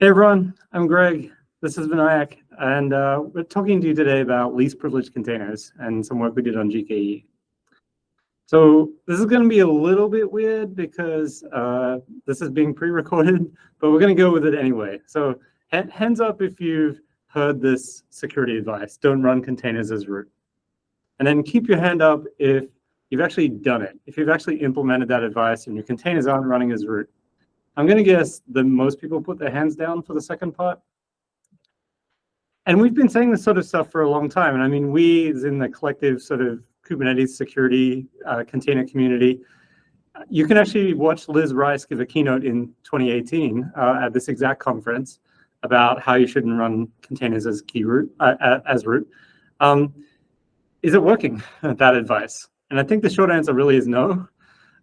Hey everyone, I'm Greg. This is Vinayak, and uh, we're talking to you today about least privileged containers and some work we did on GKE. So this is going to be a little bit weird because uh, this is being pre-recorded, but we're going to go with it anyway. So hands up if you've heard this security advice, don't run containers as root. And then keep your hand up if you've actually done it, if you've actually implemented that advice and your containers aren't running as root. I'm going to guess that most people put their hands down for the second part. And we've been saying this sort of stuff for a long time. And I mean, we as in the collective sort of Kubernetes security uh, container community, you can actually watch Liz Rice give a keynote in 2018 uh, at this exact conference about how you shouldn't run containers as key root, uh, as root. Um, is it working, that advice? And I think the short answer really is no,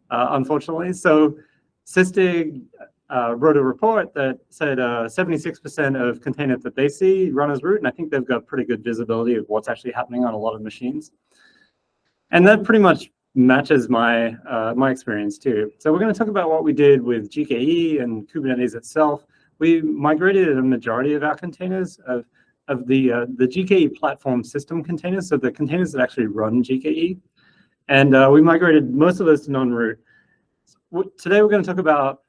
uh, unfortunately. So Sysdig uh, wrote a report that said 76% uh, of containers that they see run as root, and I think they've got pretty good visibility of what's actually happening on a lot of machines. And that pretty much matches my uh, my experience too. So we're going to talk about what we did with GKE and Kubernetes itself. We migrated a majority of our containers of of the uh, the GKE platform system containers, so the containers that actually run GKE, and uh, we migrated most of those to non-root today we're going to talk about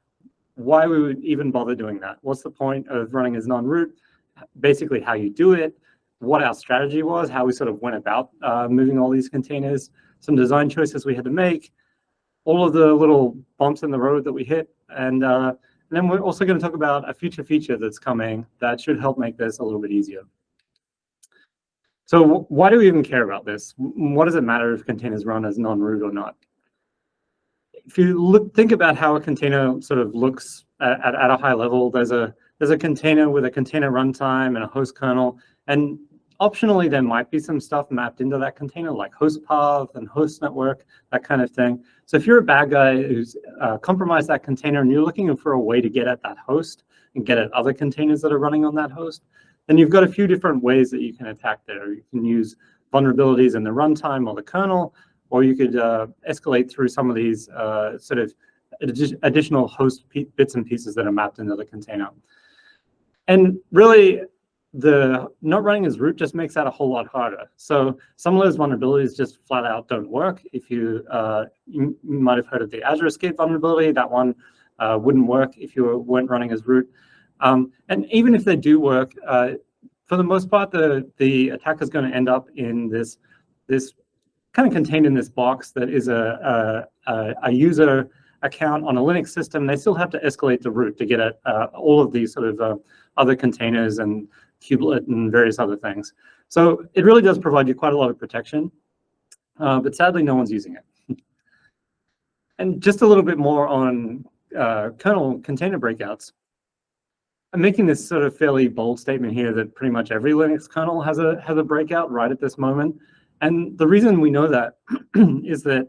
why we would even bother doing that. What's the point of running as non-root? Basically how you do it, what our strategy was, how we sort of went about uh, moving all these containers, some design choices we had to make, all of the little bumps in the road that we hit. And, uh, and then we're also going to talk about a future feature that's coming that should help make this a little bit easier. So why do we even care about this? What does it matter if containers run as non-root or not? If you look, think about how a container sort of looks at, at, at, a high level, there's a there's a container with a container runtime and a host kernel, and optionally there might be some stuff mapped into that container like host path and host network, that kind of thing. So if you're a bad guy who's uh, compromised that container and you're looking for a way to get at that host and get at other containers that are running on that host, then you've got a few different ways that you can attack there. You can use vulnerabilities in the runtime or the kernel, or you could uh, escalate through some of these uh, sort of additional host bits and pieces that are mapped into the container. And really, the not running as root just makes that a whole lot harder. So some of those vulnerabilities just flat out don't work. If you, uh, you, might have heard of the Azurescape vulnerability, that one uh, wouldn't work if you weren't running as root. Um, and even if they do work, uh, for the most part, the, the attacker is going to end up in this, this kind of contained in this box that is a, a, a user account on a Linux system. They still have to escalate the root to get at uh, all of these sort of uh, other containers and kubelet and various other things. So it really does provide you quite a lot of protection, uh, but sadly no one's using it. and just a little bit more on uh, kernel container breakouts. I'm making this sort of fairly bold statement here that pretty much every Linux kernel has a has a breakout right at this moment. And the reason we know that is that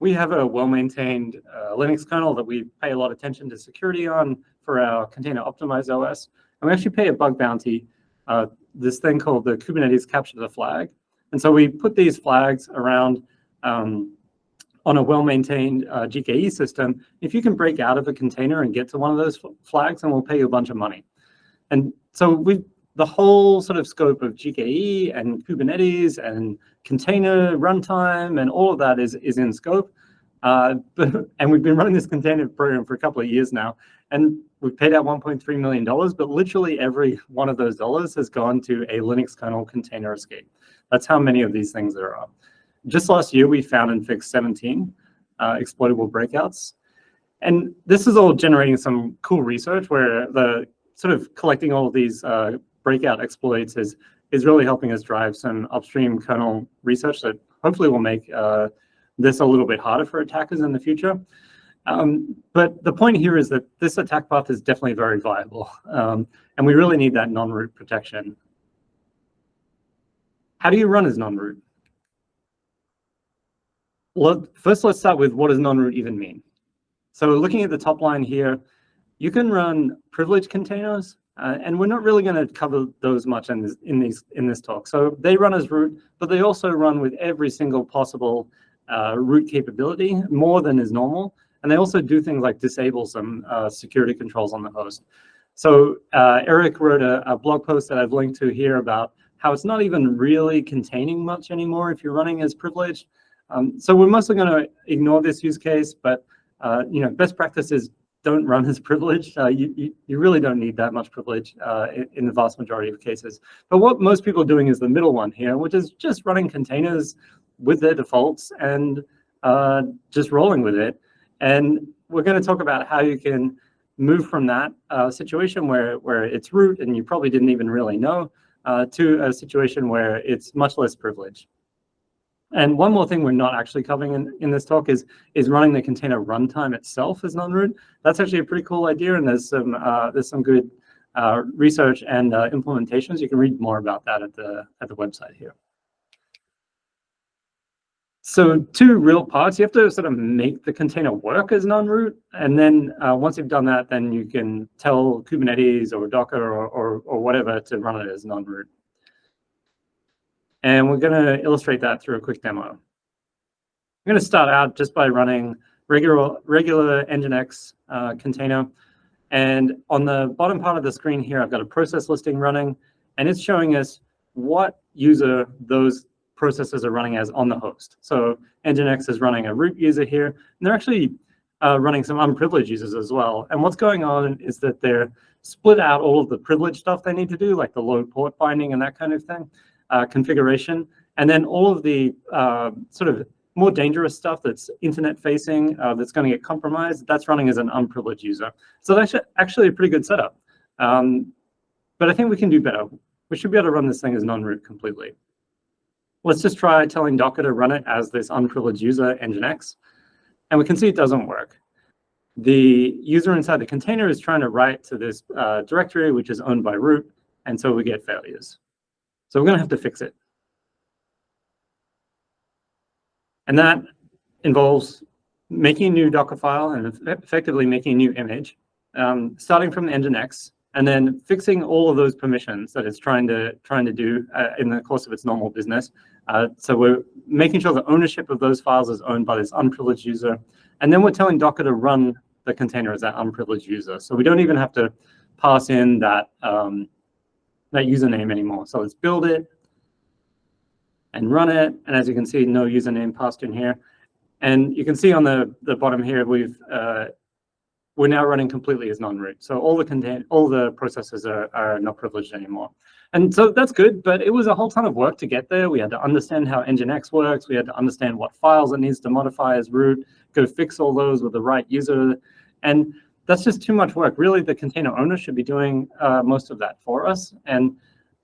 we have a well-maintained uh, Linux kernel that we pay a lot of attention to security on for our container optimized OS. And we actually pay a bug bounty, uh, this thing called the Kubernetes capture the flag. And so we put these flags around um, on a well-maintained uh, GKE system. If you can break out of a container and get to one of those flags, then we'll pay you a bunch of money. And so we've the whole sort of scope of GKE and Kubernetes and container runtime and all of that is, is in scope. Uh, but, and we've been running this container program for a couple of years now, and we've paid out $1.3 million, but literally every one of those dollars has gone to a Linux kernel container escape. That's how many of these things there are. Just last year, we found and fixed 17 uh, exploitable breakouts. And this is all generating some cool research where the sort of collecting all of these uh, breakout exploits is, is really helping us drive some upstream kernel research that hopefully will make uh, this a little bit harder for attackers in the future. Um, but the point here is that this attack path is definitely very viable, um, and we really need that non-root protection. How do you run as non-root? Well, first let's start with what does non-root even mean? So looking at the top line here, you can run privileged containers uh, and we're not really going to cover those much in this, in, these, in this talk. So they run as root, but they also run with every single possible uh, root capability, more than is normal. And they also do things like disable some uh, security controls on the host. So uh, Eric wrote a, a, blog post that I've linked to here about how it's not even really containing much anymore if you're running as privileged. Um, so we're mostly going to ignore this use case, but uh, you know, best practices don't run as privileged. Uh, you, you, you, really don't need that much privilege uh, in, in, the vast majority of cases. But what most people are doing is the middle one here, which is just running containers with their defaults and uh, just rolling with it. And we're going to talk about how you can move from that uh, situation where, where it's root and you probably didn't even really know uh, to a situation where it's much less privileged. And one more thing we're not actually covering in, in this talk is, is running the container runtime itself as non-root. That's actually a pretty cool idea, and there's some, uh, there's some good uh, research and uh, implementations. You can read more about that at the, at the website here. So two real parts, you have to sort of make the container work as non-root. And then uh, once you've done that, then you can tell Kubernetes or Docker or, or, or whatever to run it as non-root. And we're going to illustrate that through a quick demo. I'm going to start out just by running regular, regular Nginx uh, container. And on the bottom part of the screen here, I've got a process listing running, and it's showing us what user those processes are running as on the host. So Nginx is running a root user here, and they're actually uh, running some unprivileged users as well. And what's going on is that they're split out all of the privileged stuff they need to do, like the load port binding and that kind of thing uh, configuration. And then all of the uh, sort of more dangerous stuff that's internet facing, uh, that's going to get compromised, that's running as an unprivileged user. So that's actually a pretty good setup. Um, but I think we can do better. We should be able to run this thing as non-root completely. Let's just try telling Docker to run it as this unprivileged user Nginx. And we can see it doesn't work. The user inside the container is trying to write to this uh, directory, which is owned by root, and so we get failures. So we're going to have to fix it. And that involves making a new Docker file and effectively making a new image, um, starting from the Nginx, and then fixing all of those permissions that it's trying to trying to do uh, in the course of its normal business. Uh, so we're making sure the ownership of those files is owned by this unprivileged user, and then we're telling Docker to run the container as that unprivileged user. So we don't even have to pass in that um, that username anymore. So let's build it and run it. And as you can see, no username passed in here. And you can see on the, the bottom here, we've uh, we're now running completely as non-root. So all the content, all the processes are, are not privileged anymore. And so that's good, but it was a whole ton of work to get there. We had to understand how Nginx works. We had to understand what files it needs to modify as root, go fix all those with the right user. And that's just too much work. Really, the container owner should be doing uh, most of that for us. And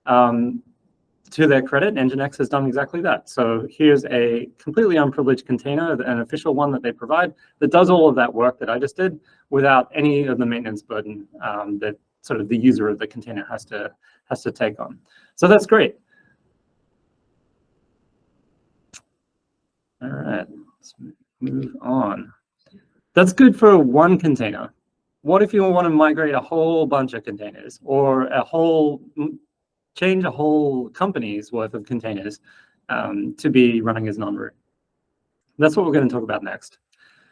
um, to their credit, Nginx has done exactly that. So here's a completely unprivileged container, an official one that they provide, that does all of that work that I just did without any of the maintenance burden um, that sort of the user of the container has to has to take on. So that's great. All right, let's move on. That's good for one container what if you want to migrate a whole bunch of containers or a whole, change a whole company's worth of containers um, to be running as non-root? That's what we're going to talk about next.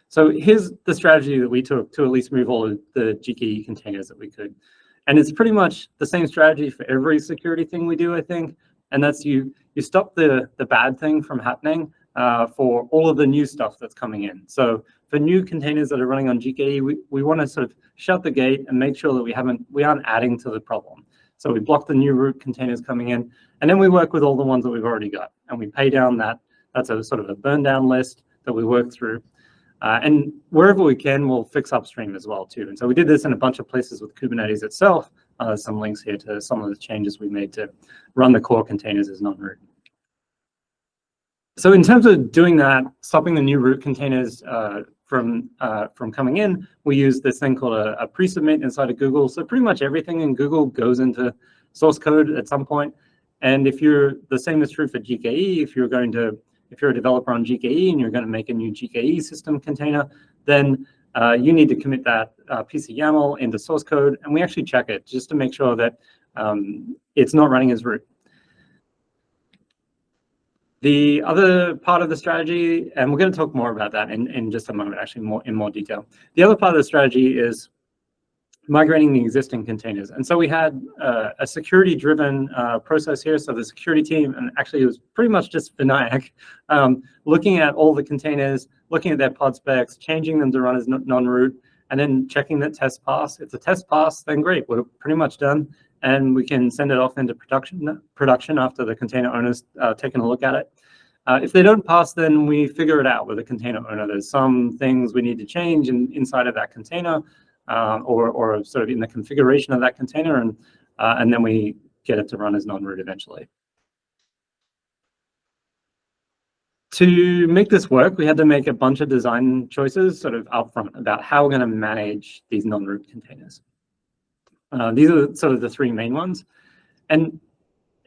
So here's the strategy that we took to at least move all of the GKE containers that we could. And it's pretty much the same strategy for every security thing we do, I think. And that's you, you stop the, the bad thing from happening uh, for all of the new stuff that's coming in. So for new containers that are running on GKE, we, we want to sort of shut the gate and make sure that we haven't we aren't adding to the problem. So we block the new root containers coming in, and then we work with all the ones that we've already got, and we pay down that. That's a sort of a burn down list that we work through. Uh, and wherever we can, we'll fix upstream as well too. And so we did this in a bunch of places with Kubernetes itself. Uh, some links here to some of the changes we made to run the core containers as non-root. So in terms of doing that, stopping the new root containers uh, from uh, from coming in, we use this thing called a, a pre-submit inside of Google. So pretty much everything in Google goes into source code at some point. And if you're the same is true for GKE, if you're going to if you're a developer on GKE and you're going to make a new GKE system container, then uh, you need to commit that uh, piece of YAML into source code, and we actually check it just to make sure that um, it's not running as root. The other part of the strategy, and we're going to talk more about that in, in just a moment, actually more in more detail. The other part of the strategy is migrating the existing containers. And so we had uh, a security-driven uh, process here. So the security team, and actually it was pretty much just Vinayak, um, looking at all the containers, looking at their pod specs, changing them to run as non-root, and then checking that test pass. If the test pass, then great, we're pretty much done. And we can send it off into production, production after the container owner's uh, taken a look at it. Uh, if they don't pass, then we figure it out with the container owner. There's some things we need to change in, inside of that container uh, or, or sort of in the configuration of that container, and, uh, and then we get it to run as non-root eventually. To make this work, we had to make a bunch of design choices sort of upfront about how we're going to manage these non-root containers. Uh, these are sort of the three main ones. And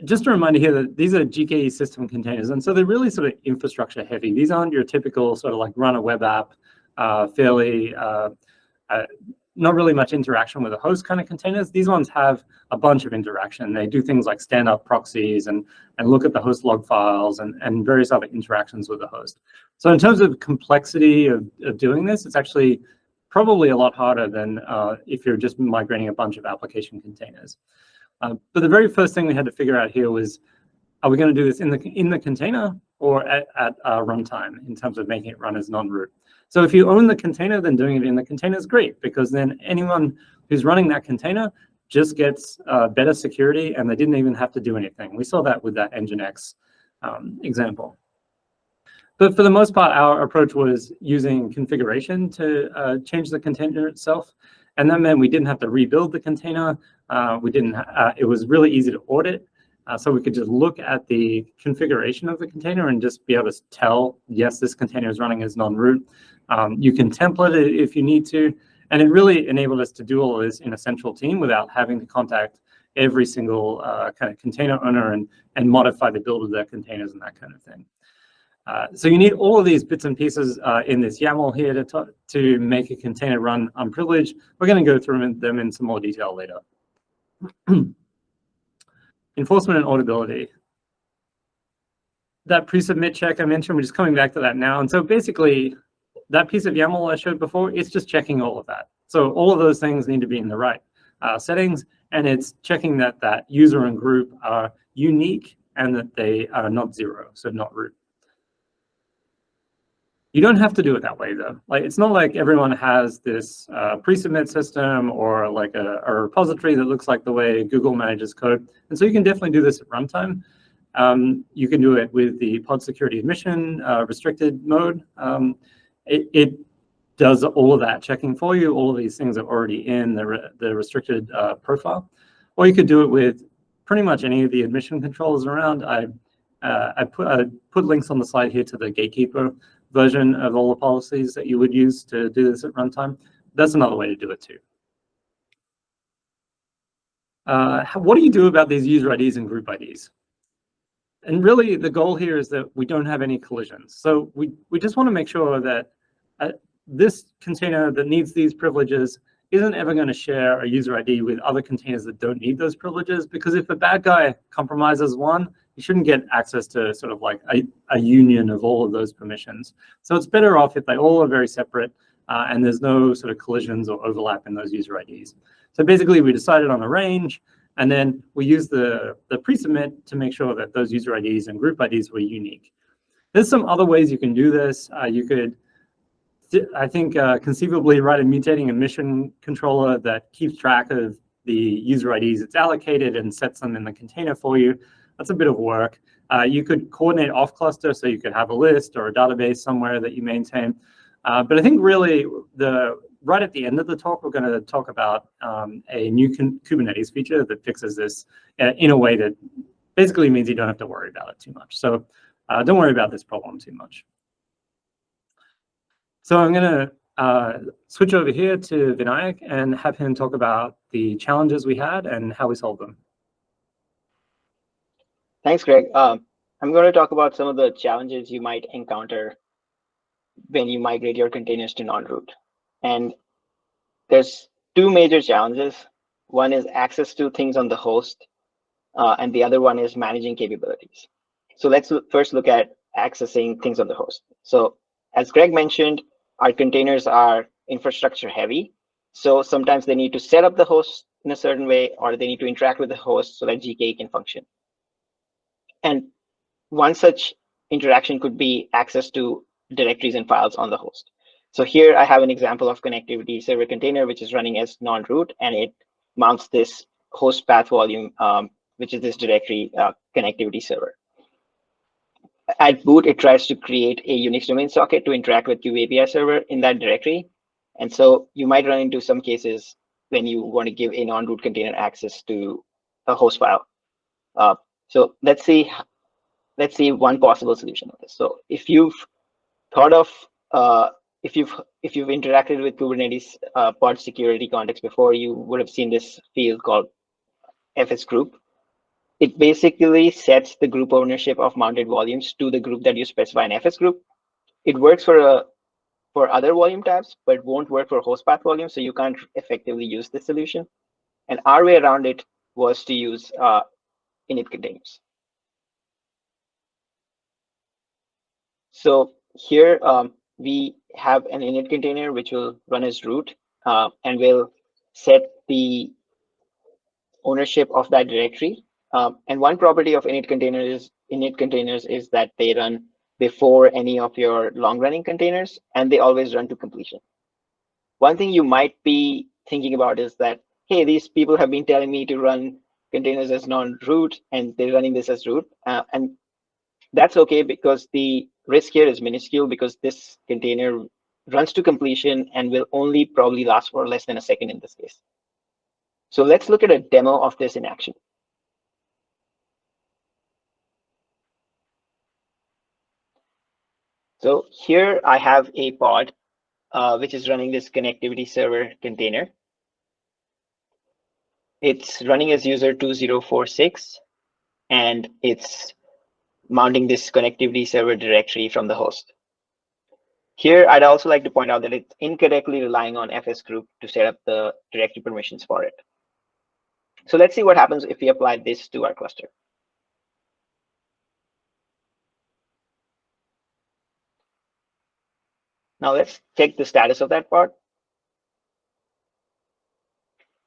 just a reminder here that these are GKE system containers, and so they're really sort of infrastructure heavy. These aren't your typical sort of like run a web app, uh, fairly, uh, uh, not really much interaction with a host kind of containers. These ones have a bunch of interaction. They do things like stand up proxies and, and look at the host log files and, and various other interactions with the host. So in terms of complexity of, of doing this, it's actually probably a lot harder than uh, if you're just migrating a bunch of application containers. Uh, but the very first thing we had to figure out here was, are we going to do this in the in the container or at, at uh, runtime in terms of making it run as non-root? So if you own the container, then doing it in the container is great because then anyone who's running that container just gets uh, better security and they didn't even have to do anything. We saw that with that Nginx um, example. But for the most part, our approach was using configuration to uh, change the container itself. And that meant we didn't have to rebuild the container. Uh, we didn't. Uh, it was really easy to audit. Uh, so we could just look at the configuration of the container and just be able to tell, yes, this container is running as non-root. Um, you can template it if you need to. And it really enabled us to do all this in a central team without having to contact every single uh, kind of container owner and, and modify the build of their containers and that kind of thing. Uh, so you need all of these bits and pieces uh, in this YAML here to, to make a container run unprivileged. We're going to go through them in some more detail later. Enforcement and auditability. That pre-submit check I mentioned, we're just coming back to that now. And so basically, that piece of YAML I showed before, it's just checking all of that. So all of those things need to be in the right uh, settings, and it's checking that that user and group are unique and that they are not zero, so not root. You don't have to do it that way though. Like it's not like everyone has this uh, pre-submit system or like a, a, repository that looks like the way Google manages code. And so you can definitely do this at runtime. Um, you can do it with the pod security admission uh, restricted mode. Um, it, it, does all of that checking for you. All of these things are already in the, re the restricted uh, profile. Or you could do it with pretty much any of the admission controls around. I, uh, I, put, I put links on the slide here to the gatekeeper version of all the policies that you would use to do this at runtime. That's another way to do it too. Uh, what do you do about these user IDs and group IDs? And really the goal here is that we don't have any collisions. So we, we just want to make sure that uh, this container that needs these privileges isn't ever going to share a user ID with other containers that don't need those privileges because if a bad guy compromises one, you shouldn't get access to sort of like a, a union of all of those permissions. So it's better off if they all are very separate uh, and there's no sort of collisions or overlap in those user IDs. So basically we decided on a range and then we use the, the pre-submit to make sure that those user IDs and group IDs were unique. There's some other ways you can do this. Uh, you could, I think, uh, conceivably write a mutating admission controller that keeps track of the user IDs it's allocated and sets them in the container for you. That's a bit of work. Uh, you could coordinate off cluster, so you could have a list or a database somewhere that you maintain. Uh, but I think really the right at the end of the talk, we're going to talk about um, a new Kubernetes feature that fixes this uh, in a way that basically means you don't have to worry about it too much. So uh, don't worry about this problem too much. So I'm going to uh, switch over here to Vinayak and have him talk about the challenges we had and how we solved them. Thanks, Greg. Um, I'm going to talk about some of the challenges you might encounter when you migrate your containers to non-root. And there's two major challenges. One is access to things on the host, uh, and the other one is managing capabilities. So let's first look at accessing things on the host. So as Greg mentioned, our containers are infrastructure heavy. So sometimes they need to set up the host in a certain way, or they need to interact with the host so that GKE can function. And one such interaction could be access to directories and files on the host. So here I have an example of connectivity server container, which is running as non-root, and it mounts this host path volume, um, which is this directory uh, connectivity server. At boot, it tries to create a Unix domain socket to interact with kubeAPI server in that directory. And so you might run into some cases when you want to give a non-root container access to a host file. Uh, so let's see, let's see one possible solution of this. So if you've thought of, uh, if you've if you've interacted with Kubernetes uh, pod security context before, you would have seen this field called FS group. It basically sets the group ownership of mounted volumes to the group that you specify in FS group. It works for a for other volume types, but won't work for host path volume, so you can't effectively use this solution. And our way around it was to use uh, init containers. So here um, we have an init container which will run as root uh, and will set the ownership of that directory. Um, and one property of init containers is init containers is that they run before any of your long running containers and they always run to completion. One thing you might be thinking about is that, hey, these people have been telling me to run containers as non-root and they're running this as root. Uh, and that's okay because the risk here is minuscule because this container runs to completion and will only probably last for less than a second in this case. So let's look at a demo of this in action. So here I have a pod, uh, which is running this connectivity server container. It's running as user 2046, and it's mounting this connectivity server directory from the host. Here, I'd also like to point out that it's incorrectly relying on FS group to set up the directory permissions for it. So let's see what happens if we apply this to our cluster. Now let's check the status of that part.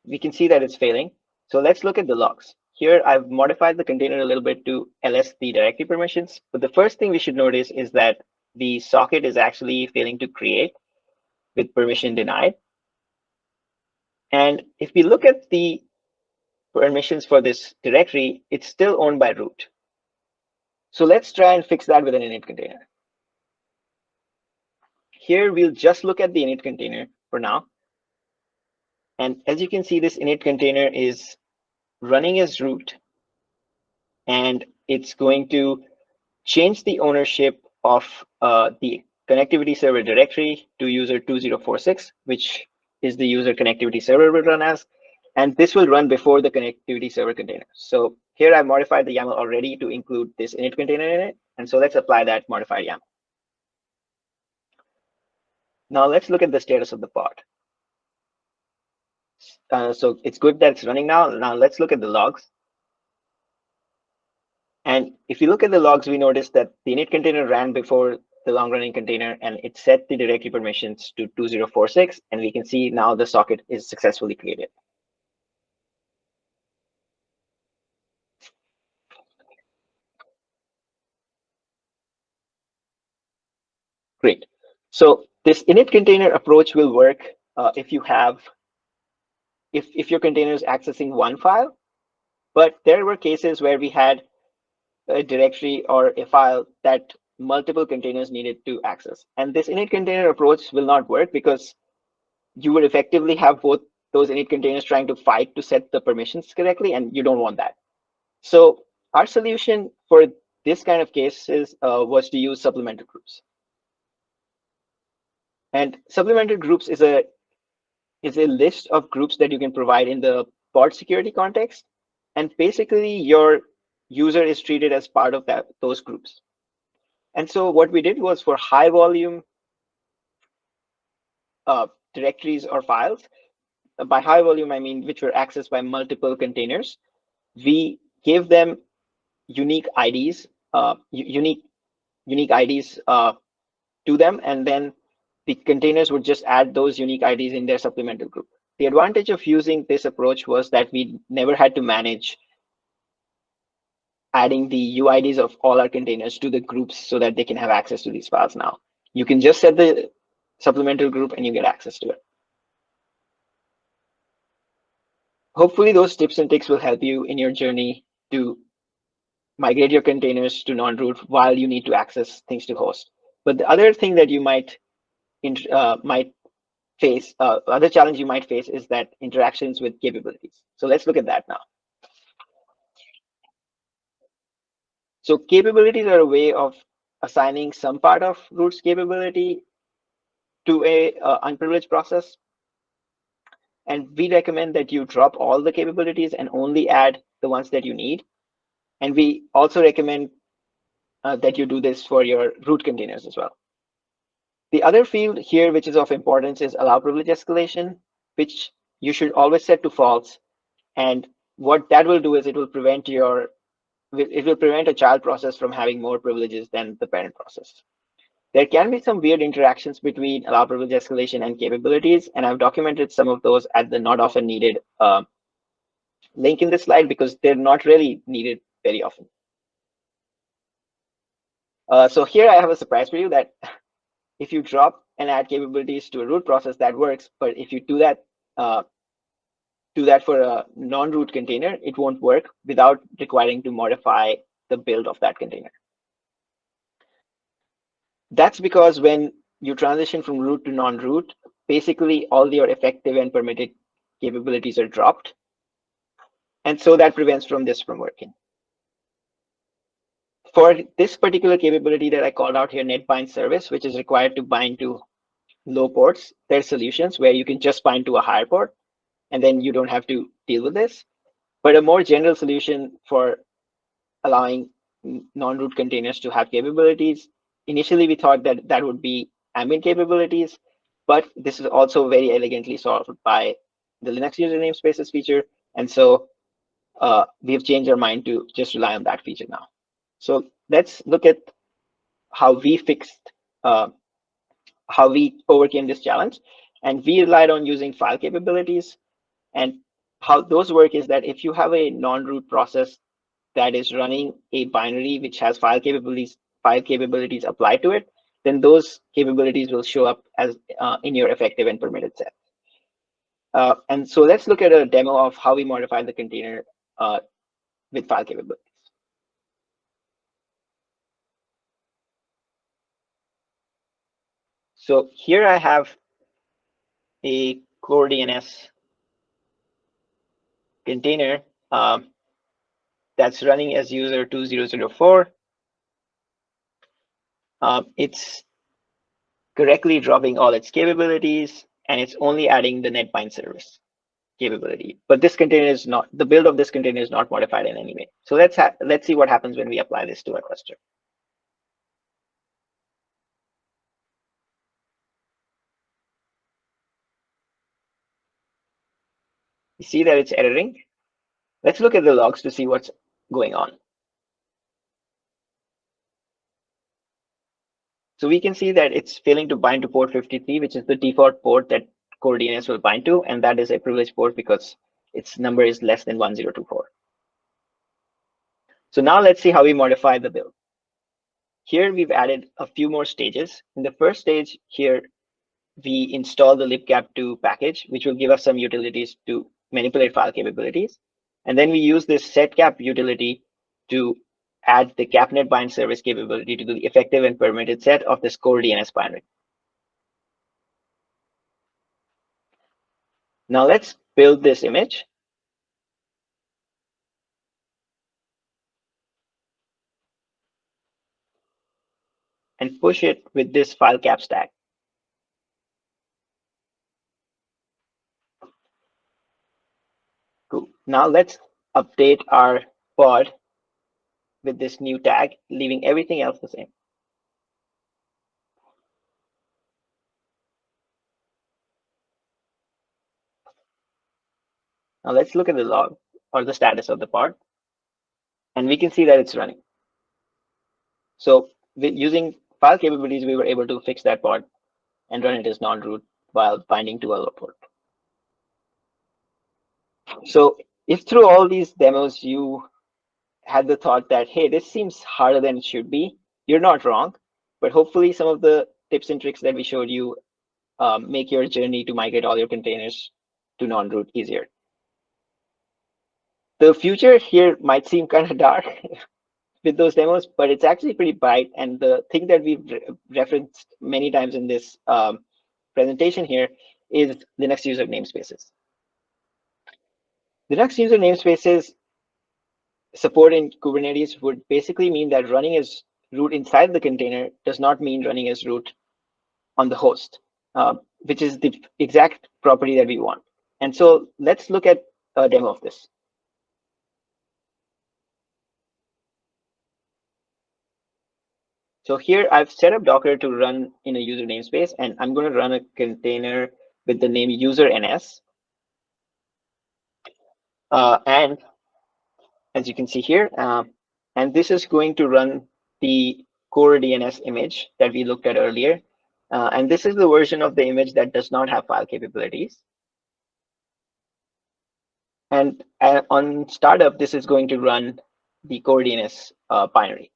We can see that it's failing. So let's look at the logs. Here, I've modified the container a little bit to ls the directory permissions. But the first thing we should notice is that the socket is actually failing to create with permission denied. And if we look at the permissions for this directory, it's still owned by root. So let's try and fix that with an init container. Here, we'll just look at the init container for now. And as you can see, this init container is running as root, and it's going to change the ownership of uh, the connectivity server directory to user 2046, which is the user connectivity server will run as. And this will run before the connectivity server container. So here I've modified the YAML already to include this init container in it. And so let's apply that modified YAML. Now let's look at the status of the pod. Uh, so it's good that it's running now. Now let's look at the logs. And if you look at the logs, we notice that the init container ran before the long running container and it set the directory permissions to 2046. And we can see now the socket is successfully created. Great. So this init container approach will work uh, if you have, if, if your container is accessing one file, but there were cases where we had a directory or a file that multiple containers needed to access. And this init container approach will not work because you would effectively have both those init containers trying to fight to set the permissions correctly, and you don't want that. So our solution for this kind of cases uh, was to use supplemental groups. And supplemental groups is a is a list of groups that you can provide in the pod security context. And basically your user is treated as part of that those groups. And so what we did was for high volume uh, directories or files, by high volume, I mean, which were accessed by multiple containers, we gave them unique IDs, uh, unique unique IDs uh, to them, and then the containers would just add those unique IDs in their supplemental group. The advantage of using this approach was that we never had to manage adding the UIDs of all our containers to the groups so that they can have access to these files now. You can just set the supplemental group and you get access to it. Hopefully those tips and tricks will help you in your journey to migrate your containers to non-root while you need to access things to host. But the other thing that you might uh, might face, uh, other challenge you might face is that interactions with capabilities. So let's look at that now. So capabilities are a way of assigning some part of root's capability to a uh, unprivileged process. And we recommend that you drop all the capabilities and only add the ones that you need. And we also recommend uh, that you do this for your root containers as well. The other field here, which is of importance, is allow privilege escalation, which you should always set to false. And what that will do is it will prevent your it will prevent a child process from having more privileges than the parent process. There can be some weird interactions between allow privilege escalation and capabilities, and I've documented some of those at the not often needed uh, link in this slide because they're not really needed very often. Uh, so here I have a surprise for you that if you drop and add capabilities to a root process, that works. But if you do that uh, do that for a non-root container, it won't work without requiring to modify the build of that container. That's because when you transition from root to non-root, basically all your effective and permitted capabilities are dropped. And so that prevents from this from working. For this particular capability that I called out here, NetBind service, which is required to bind to low ports, there's solutions where you can just bind to a higher port and then you don't have to deal with this. But a more general solution for allowing non-root containers to have capabilities, initially we thought that that would be ambient capabilities, but this is also very elegantly solved by the Linux user namespaces feature. And so uh, we've changed our mind to just rely on that feature now. So let's look at how we fixed, uh, how we overcame this challenge. And we relied on using file capabilities and how those work is that if you have a non-root process that is running a binary which has file capabilities, file capabilities applied to it, then those capabilities will show up as uh, in your effective and permitted set. Uh, and so let's look at a demo of how we modify the container uh, with file capabilities. So here I have a CoreDNS container um, that's running as user 2004. Um, it's correctly dropping all its capabilities and it's only adding the netbind service capability. But this container is not, the build of this container is not modified in any way. So let's, let's see what happens when we apply this to our cluster. See that it's erroring. Let's look at the logs to see what's going on. So we can see that it's failing to bind to port 53, which is the default port that CoreDNS will bind to, and that is a privileged port because its number is less than 1024. So now let's see how we modify the build. Here we've added a few more stages. In the first stage here, we install the libcap2 package, which will give us some utilities to manipulate file capabilities. And then we use this setcap utility to add the capnet bind service capability to the effective and permitted set of this CoreDNS binary. Now let's build this image. And push it with this file cap stack. Cool. Now let's update our pod with this new tag, leaving everything else the same. Now let's look at the log or the status of the pod. And we can see that it's running. So using file capabilities, we were able to fix that pod and run it as non-root while binding to low port. So if through all these demos you had the thought that, hey, this seems harder than it should be, you're not wrong. But hopefully some of the tips and tricks that we showed you um, make your journey to migrate all your containers to non-root easier. The future here might seem kind of dark with those demos, but it's actually pretty bright. And the thing that we've re referenced many times in this um, presentation here is Linux user namespaces. Linux user namespaces support in Kubernetes would basically mean that running as root inside the container does not mean running as root on the host, uh, which is the exact property that we want. And so let's look at a demo of this. So here I've set up Docker to run in a user namespace, and I'm going to run a container with the name user ns. Uh, and as you can see here, uh, and this is going to run the CoreDNS image that we looked at earlier. Uh, and this is the version of the image that does not have file capabilities. And uh, on startup, this is going to run the CoreDNS uh, binary.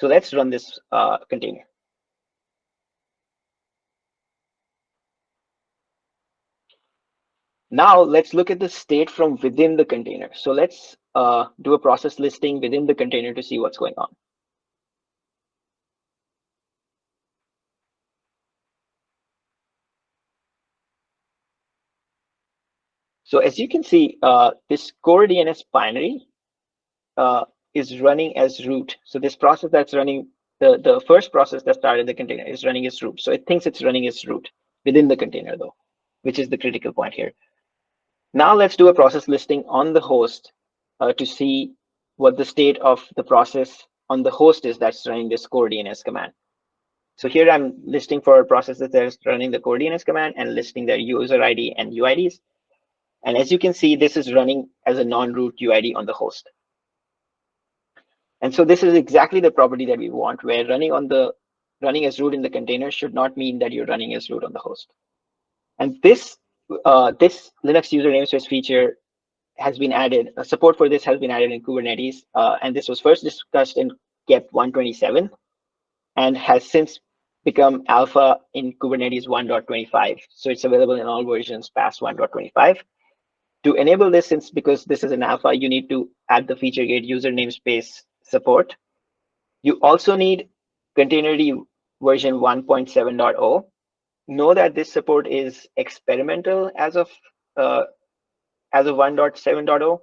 So let's run this uh, container. Now let's look at the state from within the container. So let's uh, do a process listing within the container to see what's going on. So as you can see, uh, this CoreDNS binary uh, is running as root. So this process that's running, the, the first process that started the container is running as root. So it thinks it's running as root within the container though, which is the critical point here. Now let's do a process listing on the host uh, to see what the state of the process on the host is that's running this CoreDNS command. So here I'm listing for processes that is running the CoreDNS command and listing their user ID and UIDs. And as you can see, this is running as a non-root UID on the host. And so this is exactly the property that we want, where running on the running as root in the container should not mean that you're running as root on the host. And this uh, this Linux user namespace feature has been added, uh, support for this has been added in Kubernetes, uh, and this was first discussed in KEP 127 and has since become alpha in Kubernetes 1.25. So it's available in all versions past 1.25. To enable this, since because this is an alpha, you need to add the feature gate user namespace support. You also need Containerd version 1.7.0 know that this support is experimental as of uh, as of 1.7.0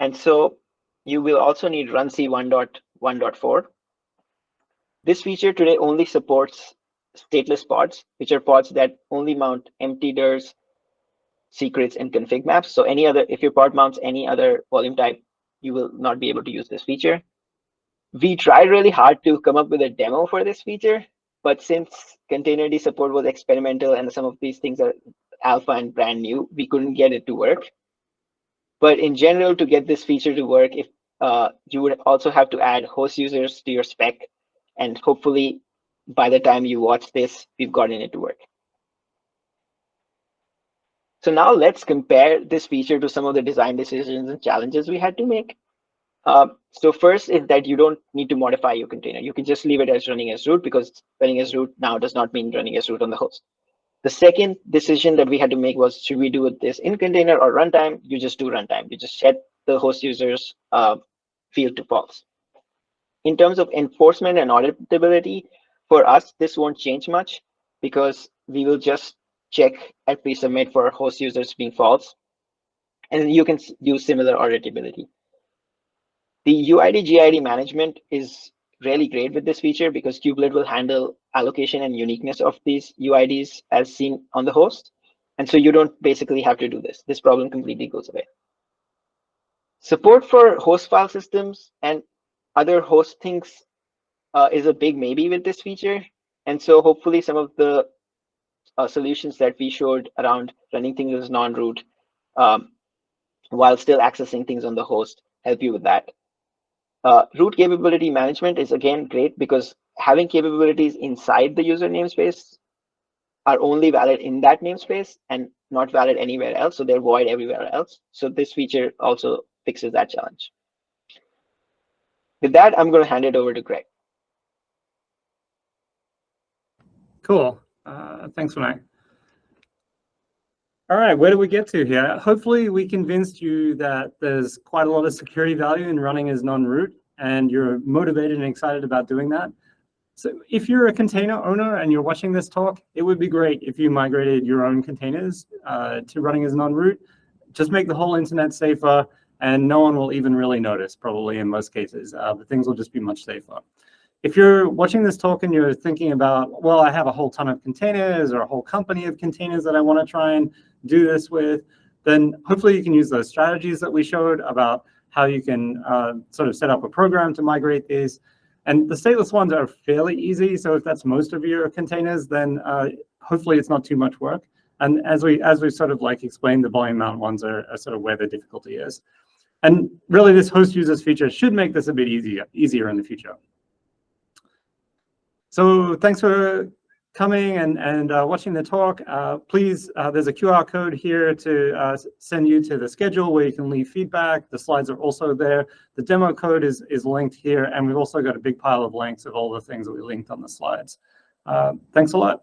and so you will also need runc 1.1.4 this feature today only supports stateless pods which are pods that only mount empty DIRs, secrets and config maps. So any other if your pod mounts any other volume type you will not be able to use this feature. We tried really hard to come up with a demo for this feature but since containerd support was experimental and some of these things are alpha and brand new, we couldn't get it to work. But in general, to get this feature to work, if uh, you would also have to add host users to your spec, and hopefully by the time you watch this, we've gotten it to work. So now let's compare this feature to some of the design decisions and challenges we had to make. Uh, so first is that you don't need to modify your container. You can just leave it as running as root because running as root now does not mean running as root on the host. The second decision that we had to make was, should we do this in container or runtime? You just do runtime. You just set the host users uh, field to false. In terms of enforcement and auditability, for us, this won't change much because we will just check at pre-submit for host users being false. And you can do similar auditability. The UID GID management is really great with this feature because kubelet will handle allocation and uniqueness of these UIDs as seen on the host. And so you don't basically have to do this. This problem completely goes away. Support for host file systems and other host things uh, is a big maybe with this feature. And so hopefully some of the uh, solutions that we showed around running things as non-root um, while still accessing things on the host help you with that. Uh, root capability management is again great because having capabilities inside the user namespace are only valid in that namespace and not valid anywhere else, so they're void everywhere else. So this feature also fixes that challenge. With that, I'm going to hand it over to Greg. Cool. Uh, thanks, Vinay. All right, where do we get to here? Hopefully we convinced you that there's quite a lot of security value in running as non-root and you're motivated and excited about doing that. So if you're a container owner and you're watching this talk, it would be great if you migrated your own containers uh, to running as non-root. Just make the whole internet safer and no one will even really notice probably in most cases, uh, but things will just be much safer. If you're watching this talk and you're thinking about, well, I have a whole ton of containers or a whole company of containers that I want to try and do this with, then hopefully you can use those strategies that we showed about how you can uh, sort of set up a program to migrate these. And the stateless ones are fairly easy. So if that's most of your containers, then uh, hopefully it's not too much work. And as we as we sort of like explained, the volume mount ones are, are sort of where the difficulty is. And really this host users feature should make this a bit easier, easier in the future. So thanks for coming and, and uh, watching the talk. Uh, please, uh, there's a QR code here to uh, send you to the schedule where you can leave feedback. The slides are also there. The demo code is, is linked here, and we've also got a big pile of links of all the things that we linked on the slides. Uh, thanks a lot.